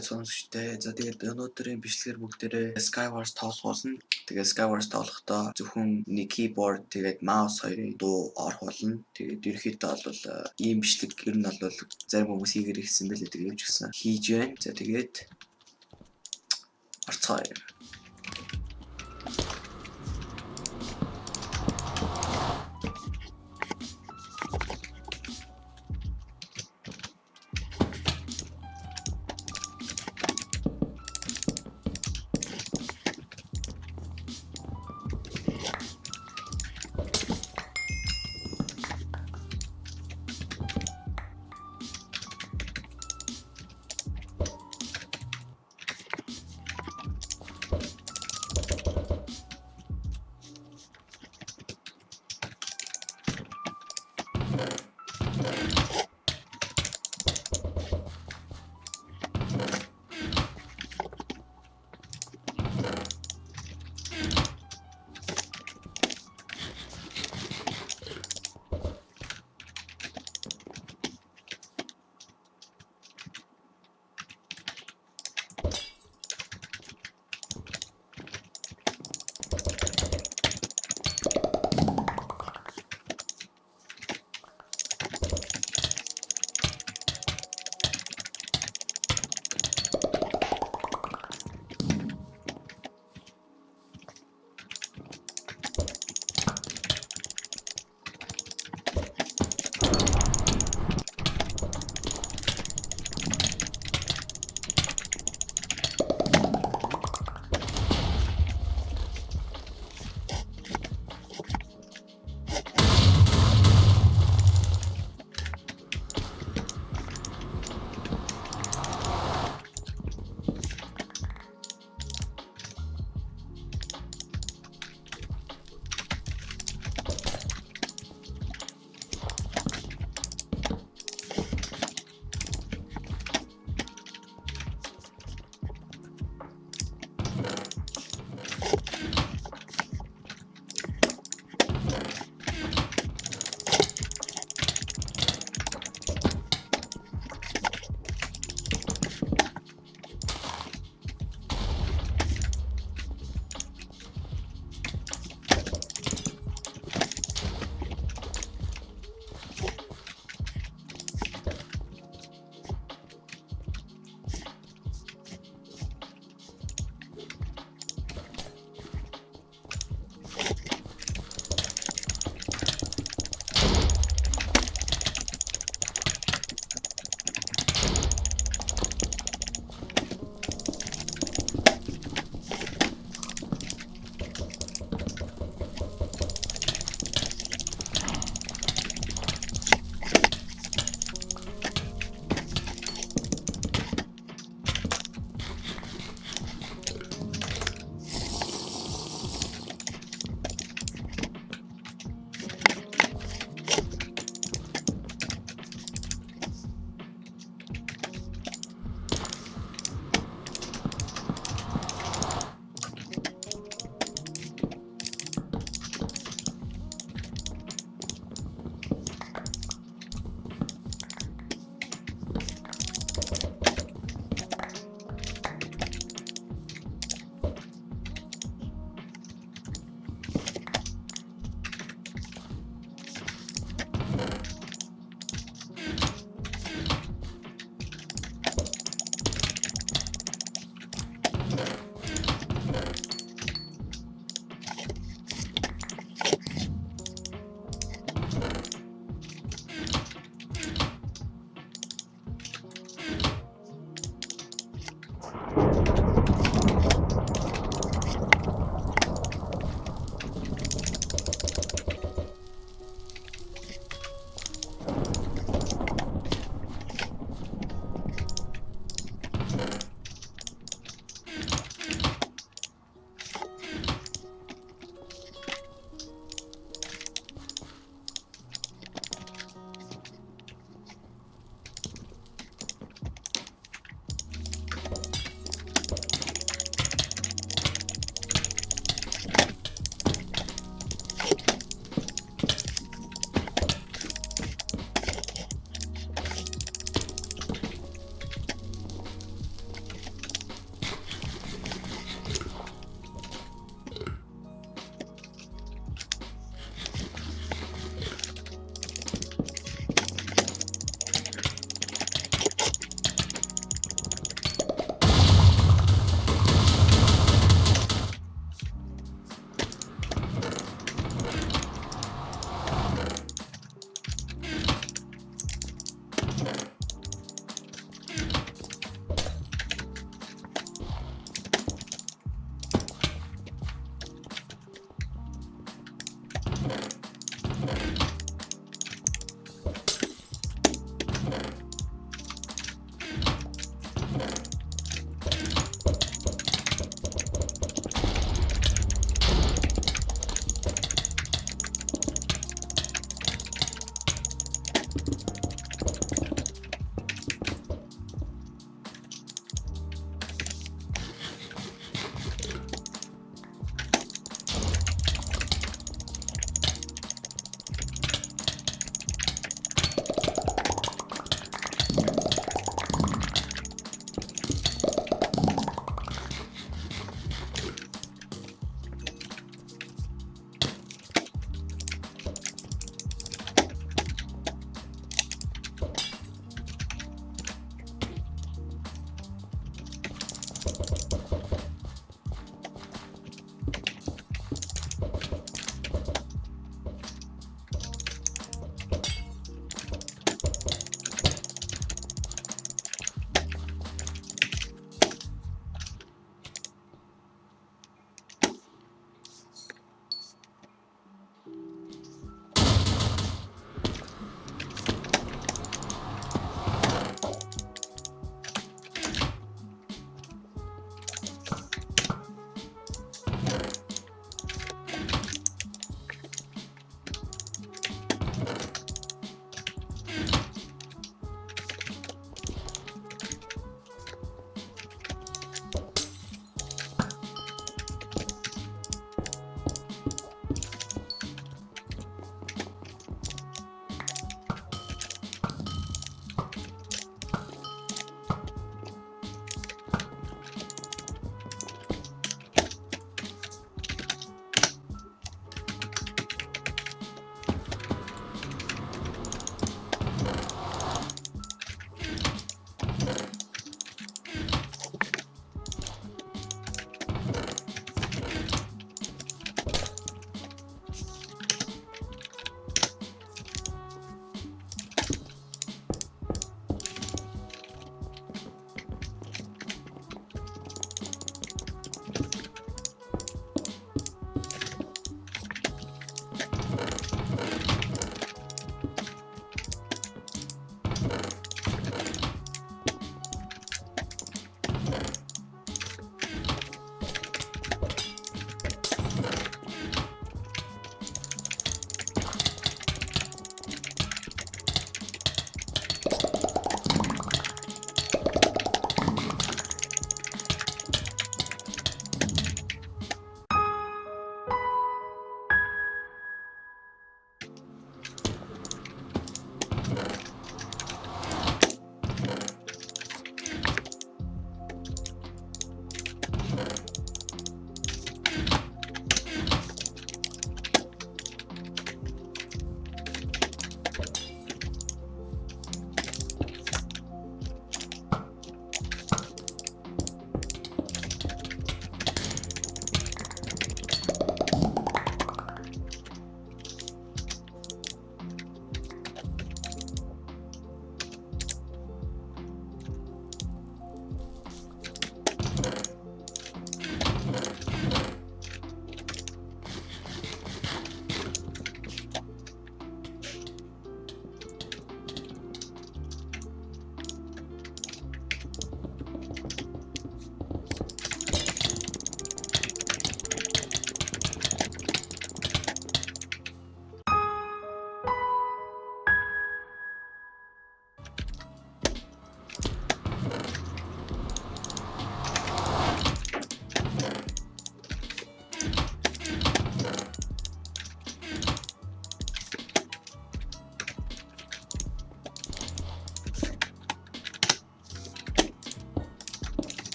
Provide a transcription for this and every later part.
байж сонсогчтой. За тэгээд өнөөдрийн бичлэгээр бүгдээрээ Skywars тоглуулна. Тэгээд Skywars тоглохдоо зөвхөн нэг keyboard тэгээд mouse хоёрын дуу орох болно. Тэгээд ерөнхийдөө бол э, ийм бичлэг ер нь бол зарим хүмүүс хийгэр ихсэн байлээ тэгээд ч гэсэн хийж байна. За тэгээд орцгоё.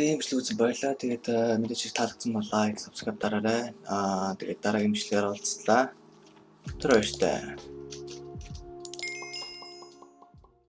Ийм бичлэг үзсэн баярлалаа. Тэгээд э, мэдээж хэрэг таалагдсан бол лайк, subscribe дараарай. Аа тэгээд дараагийн бичлэгээр уулзлаа. Тэр баяртай.